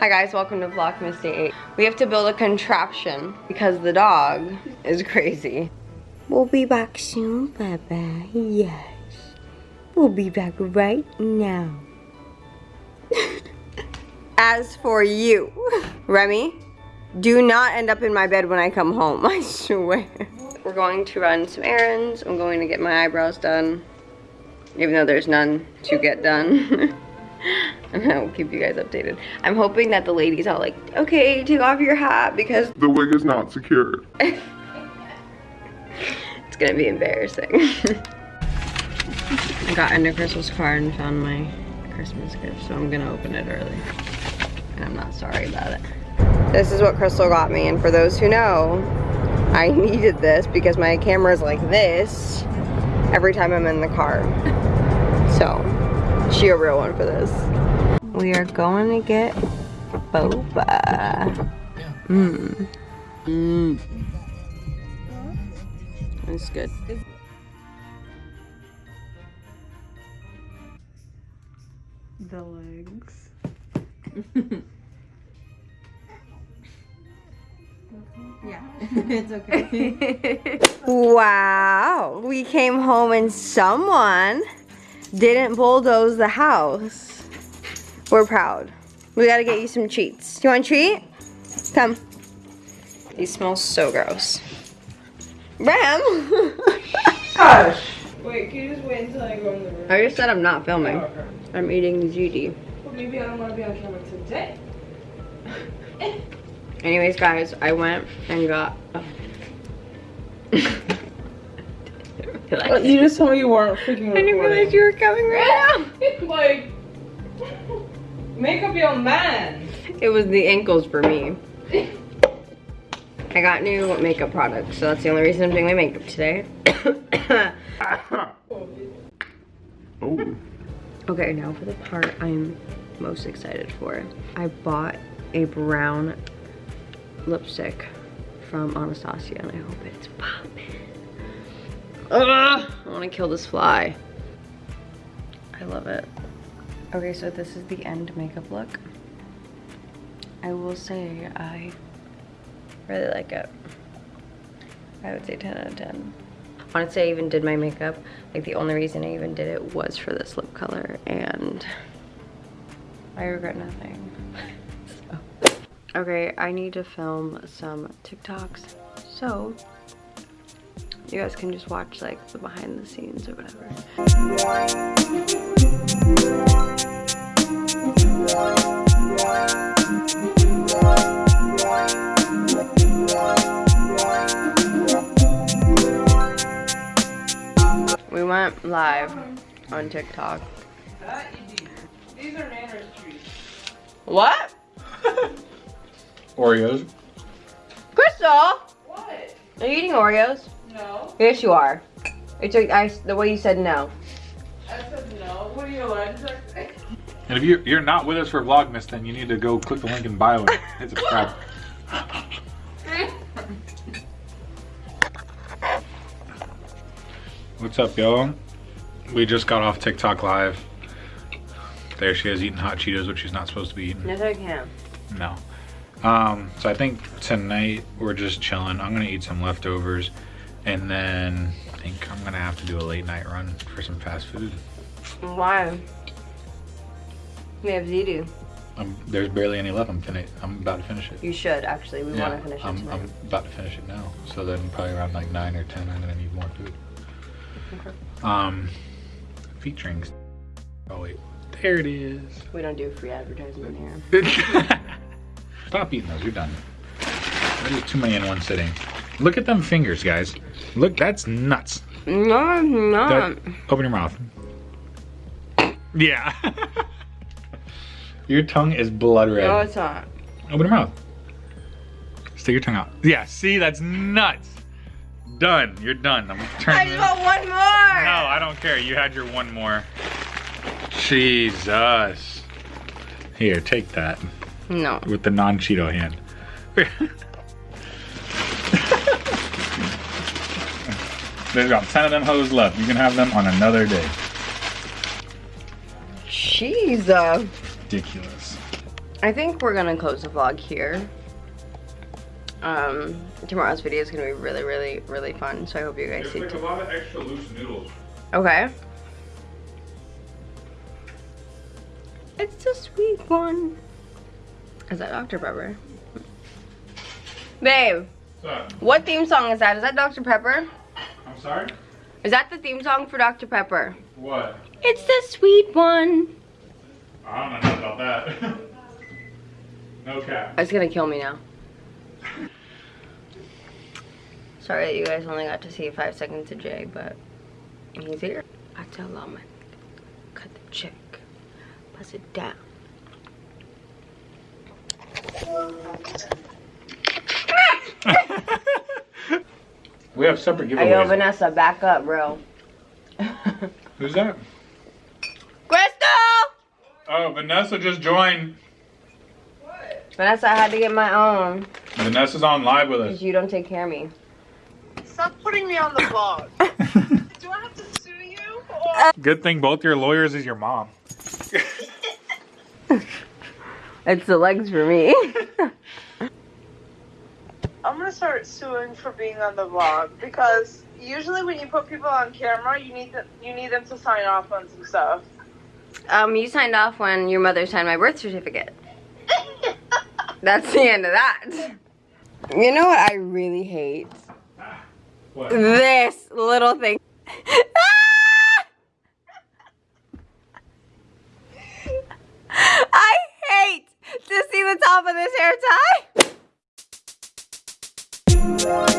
Hi guys, welcome to Vlogmas Day 8. We have to build a contraption because the dog is crazy. We'll be back soon, Baba. Yes. We'll be back right now. As for you, Remy, do not end up in my bed when I come home, I swear. We're going to run some errands. I'm going to get my eyebrows done, even though there's none to get done. and I will keep you guys updated. I'm hoping that the ladies all like, okay, take off your hat because The wig is not secured. it's gonna be embarrassing. I got into Crystal's car and found my Christmas gift, so I'm gonna open it early. And I'm not sorry about it. This is what Crystal got me, and for those who know, I needed this because my camera is like this every time I'm in the car. So, she a real one for this. We are going to get boba. Mmm. Mmm. It's good. The legs. yeah, it's okay. wow, we came home and someone didn't bulldoze the house. We're proud. We gotta get you some treats. Do you want a treat? Come. These smell so gross. Ram! Gosh. Wait, can you just wait until I go in the room? I just said I'm not filming. Oh, okay. I'm eating ziti. Well, maybe I don't want to be on camera today. Anyways, guys, I went and got. Oh. you just told me you weren't freaking I didn't realize you were coming right now. like, make up your mind. It was the ankles for me. I got new makeup products, so that's the only reason I'm doing my makeup today. Oh. okay, now for the part I'm most excited for. I bought a brown lipstick from Anastasia, and I hope it's popping. Ugh, I want to kill this fly. I love it. Okay, so this is the end makeup look. I will say I really like it. I would say 10 out of 10. Honestly, I even did my makeup. Like the only reason I even did it was for this lip color and I regret nothing. so. Okay, I need to film some TikToks. So you guys can just watch like the behind the scenes or whatever. Went live on TikTok. These are Nana's treats. What? Oreos. Crystal! What? Are you eating Oreos? No. Yes, you are. It's like I, the way you said no. I said no. What are you allergic to? Eh. And if you're, you're not with us for Vlogmas, then you need to go click the link in bio and hit subscribe. What's up, y'all? We just got off TikTok live. There she is eating hot Cheetos, which she's not supposed to be eating. Yes, I can. No. Um, so I think tonight we're just chilling. I'm gonna eat some leftovers, and then I think I'm gonna have to do a late night run for some fast food. Why? We have ziti. Um, there's barely any left. I'm finish. I'm about to finish it. You should actually. We want to finish it I'm, tonight. I'm about to finish it now. So then probably around like nine or ten, I'm gonna need more food. Okay. Um, featuring. Oh wait, there it is. We don't do free advertisement here. Stop eating those. You're done. Is too many in one sitting. Look at them fingers, guys. Look, that's nuts. No, I'm not. That- open your mouth. Yeah. your tongue is blood red. No, it's not. Open your mouth. Stick your tongue out. Yeah, see, that's nuts. Done. You're done. I'm I just want one more. No, I don't care. You had your one more. Jesus. Here, take that No. with the non-Cheeto hand. There's about 10 of them hoes left. You can have them on another day. Jeez. uh, Ridiculous. I think we're gonna close the vlog here. Um, tomorrow's video is gonna be really, really, really fun. So I hope you guys see. a lot of extra loose noodles. Okay. It's a sweet one. Is that Dr. Pepper? Babe, what theme song is that? Is that Dr. Pepper? I'm sorry? Is that the theme song for Dr. Pepper? What? It's the sweet one. I don't know about that. no cap. It's gonna kill me now. Sorry that you guys only got to see five seconds of Jay, but he's here. I tell Lama, cut the check, pass it down. we have separate Hey, yo, giveaways. Vanessa, back up, bro. Who's that? Crystal! Oh, Vanessa just joined. What? Vanessa, I had to get my own Vanessa's on live with us. you don't take care of me. Stop putting me on the vlog. Do I have to sue you? Or Good thing both your lawyers is your mom. It's the legs for me. I'm gonna start suing for being on the vlog because usually when you put people on camera, you need them, you need them to sign off on some stuff. um, you signed off when your mother signed my birth certificate. That's the end of that. You know what I really hate? What? This little thing. Ah! I hate to see the top of this hair tie.